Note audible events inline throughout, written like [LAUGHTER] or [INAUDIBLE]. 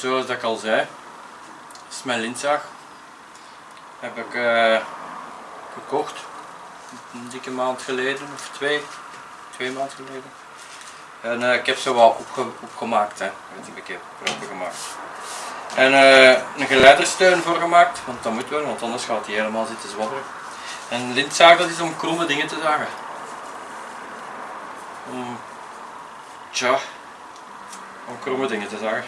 zoals dat ik al zei, dat is mijn lintzaag. Heb ik eh, gekocht, een dikke maand geleden of twee, twee maanden geleden. En eh, ik heb ze wel opge opgemaakt, hè. Ik heb proper gemaakt. En eh, een geleidersteun voor gemaakt, want dat moet wel, want anders gaat hij helemaal zitten zwabberen. En een lintzaag dat is om kromme dingen te zagen. Om, tja, om kromme dingen te zagen.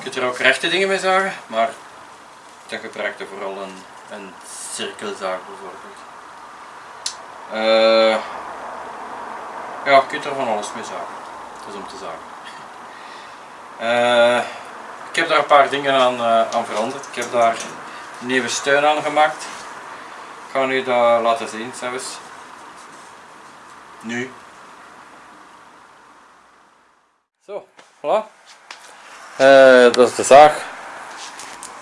Je kunt er ook rechte dingen mee zagen, maar dan gebruik je vooral een, een cirkelzaag bijvoorbeeld. Eh, ja, je kunt er van alles mee zagen. Is om te zagen. Eh, ik heb daar een paar dingen aan, eh, aan veranderd. Ik heb daar een nieuwe steun aan gemaakt. Ik ga nu dat laten zien zelfs. Nu. Zo, voilà. Eh, dat is de zaag.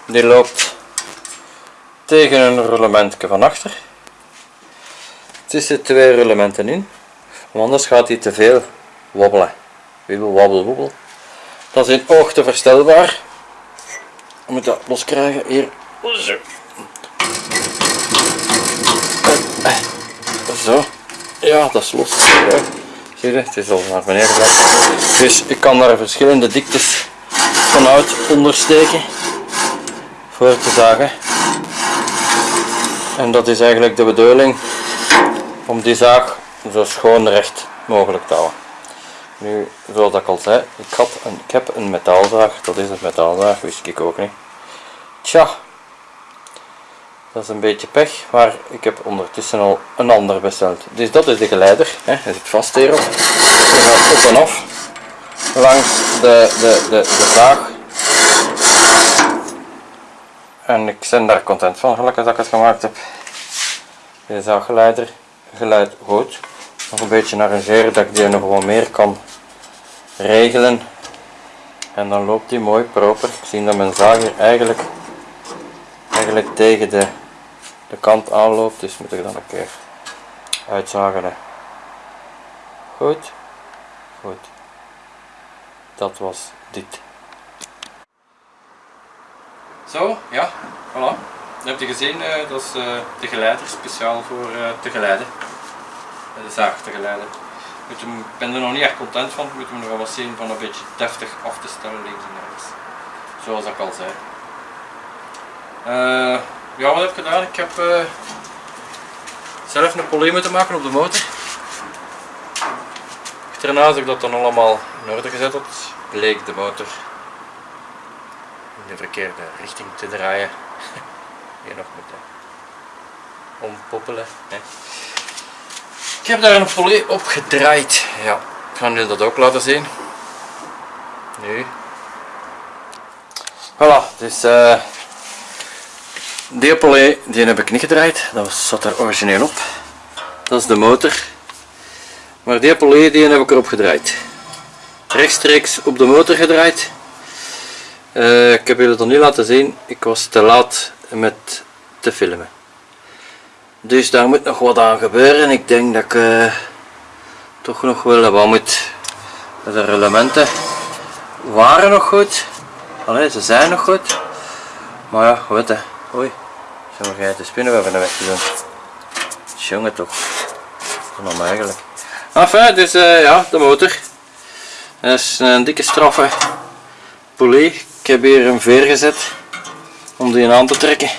Die loopt tegen een roulementje van achter. Tussen twee roulementen in. Want anders gaat hij te veel wobbelen. Wibbel, wabbel, wobbel. Dat is in hoogte verstelbaar. Je moet dat loskrijgen. Hier. Zo. Zo. Ja, dat is los. Zie je, het is al naar beneden. Dus ik kan daar verschillende diktes ondersteken voor te zagen. En dat is eigenlijk de bedoeling om die zaag zo schoon recht mogelijk te houden. Nu, zoals ik al zei, ik, had een, ik heb een metaalzaag, dat is een metaalzaag, wist ik ook niet. Tja, dat is een beetje pech, maar ik heb ondertussen al een ander besteld. Dus dat is de geleider, hè. hij zit vast hierop. Je gaat op en af langs de, de, de, de zaag. En ik ben daar content van, gelukkig dat ik het gemaakt heb. Deze zaaggeleider geluid goed. Nog een beetje arrangeren dat ik die nog wel meer kan regelen. En dan loopt die mooi proper. Ik zie dat mijn zaag hier eigenlijk, eigenlijk tegen de, de kant aanloopt. Dus moet ik dan een keer uitzagen. Goed. Goed. Dat was dit. Zo, ja, voilà. Dat heb je gezien, eh, dat is eh, de geleider, speciaal voor eh, te geleiden. De zaag te geleiden. Ik ben er nog niet echt content van, moet hem nog wel wat zien van een beetje deftig af te stellen links en rechts. Zoals ik al zei. Ja, wat heb ik gedaan? Ik heb zelf een polie moeten maken op de motor. Daarna als ik dat dan allemaal in orde gezet had, bleek de motor de verkeerde richting te draaien. [LAUGHS] Hier nog moeten ompoppelen. Hè. Ik heb daar een polie op gedraaid. Ja, ik ga jullie dat ook laten zien. Nu. Voilà, dus eh die polie die heb ik niet gedraaid. Dat zat er origineel op. Dat is de motor. Maar die polie die heb ik erop gedraaid. Rechtstreeks op de motor gedraaid. Eh, ik heb jullie dat nu laten zien. Ik was te laat met te filmen. Dus daar moet nog wat aan gebeuren. Ik denk dat ik eh, toch nog wel wat moet. De elementen waren nog goed. Allee, ze zijn nog goed. Maar ja, weet je. Oei. Ga je de spinnenwebben weg te doen. Jongen toch. Van eigenlijk. Enfin, dus eh, ja, de motor. Dat is een dikke straffe poulie. Heb hier een veer gezet om die aan te trekken.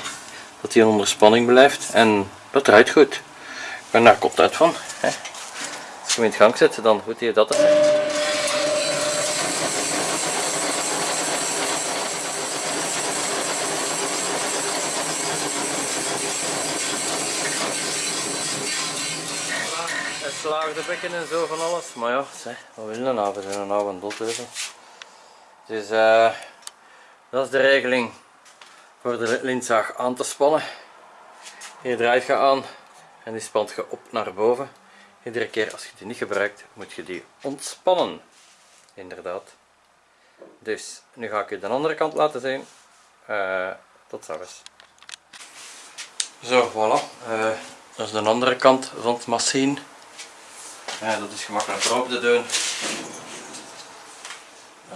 Dat die onder spanning blijft. En dat draait goed. Ben daar content van. Hè. Als je hem in gang zet, dan goed hij dat. Het slaagde bekken en zo van alles. Maar ja, zeg, wat wil je nou? We zijn een dotheuvel. Dus dat is de regeling voor de lintzaag aan te spannen. Hier draait je aan en die spant je op naar boven. Iedere keer als je die niet gebruikt, moet je die ontspannen. Inderdaad. Dus, nu ga ik je de andere kant laten zien. Eh, tot straks. Zo, voilà. Eh, dat is de andere kant van het machine. Dat is gemakkelijk open te doen.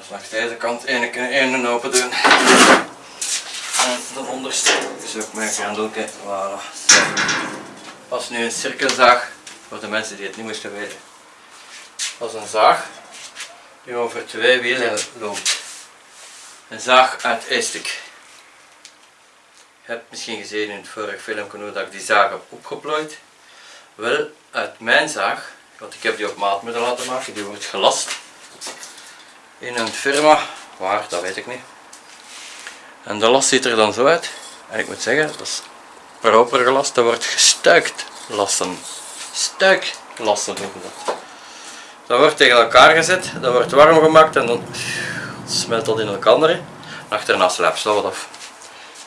Langs deze kant ene, ene open doen. En de onderste is ook mijn grendelke. Voilà. Is nu een cirkelzaag voor de mensen die het niet moesten weten. Dat is een zaag die over twee wielen loopt. Een zaag uit Estik. Je hebt misschien gezien in het vorige filmpje hoe dat ik die zaag heb opgeplooid. Wel, uit mijn zaag, want ik heb die op maat moeten laten maken, die wordt gelast in een firma, waar, dat weet ik niet. En de last ziet er dan zo uit. En ik moet zeggen, dat is proper gelast, dat wordt gestuikt lasten. Stuiklasten noemen dat. Dat wordt tegen elkaar gezet, dat wordt warm gemaakt en dan smelt dat in elkaar. En achterna slaapt ze wat af.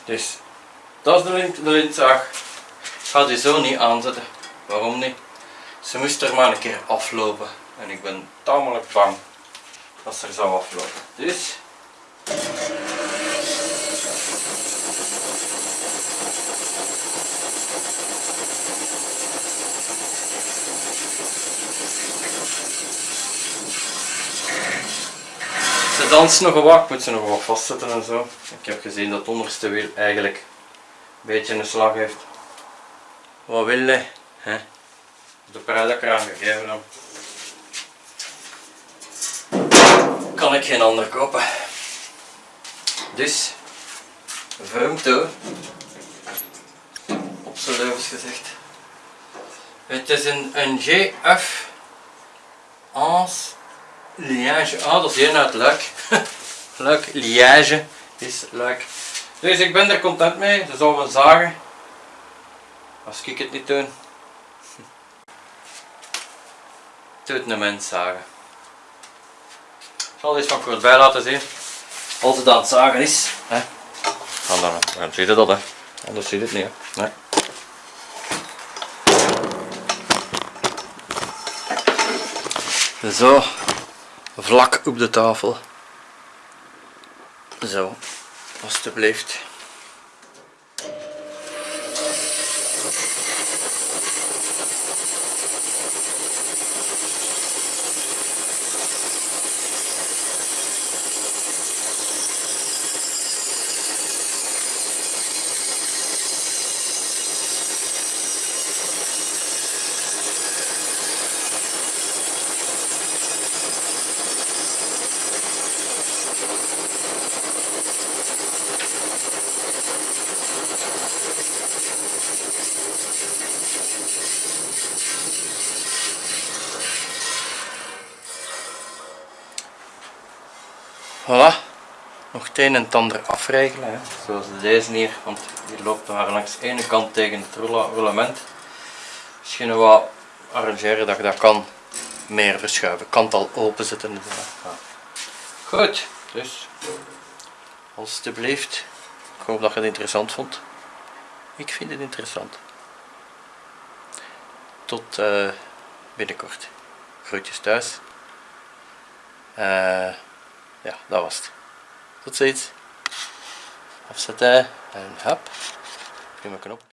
Dus dat is de, lint, de lintzaag. Ik ga die zo niet aanzetten. Waarom niet? Ze moest er maar een keer aflopen. En ik ben tamelijk bang ze er zou aflopen. Dus Ze danst nog wat, moet ze nog wat vastzetten en zo. Ik heb gezien dat het onderste wiel eigenlijk een beetje een slag heeft. Wat wil je? De prijs dat ik eraan gegeven. Ik geen ander kopen. Dus, vreemd. Op zijn levens gezegd. Het is een, een GF Ans Liège. Ah, dat is uit Luik. [LAUGHS] Luik, Liège is Luik. Dus ik ben er content mee. Ze zullen we zagen. Als ik het niet doe. Doet een mens zagen. Ik zal eens van kort bij laten zien. Als het aan het zagen is. Hè. Dan, dan, dan zie je dat hè. Anders zie je het niet hè. Nee. Zo, vlak op de tafel. Zo, alstublieft. Voilà, nog het een en het ander afregelen, hè. zoals deze hier, want die loopt maar langs de ene kant tegen het roulement. Misschien wat arrangeren dat je dat kan meer verschuiven, kan het al openzetten. Goed, dus alstublieft, ik hoop dat je het interessant vond. Ik vind het interessant. Tot uh, binnenkort. Groetjes thuis. Uh, ja, dat was het. Tot ziens. Afzetten en hop. Prima knop.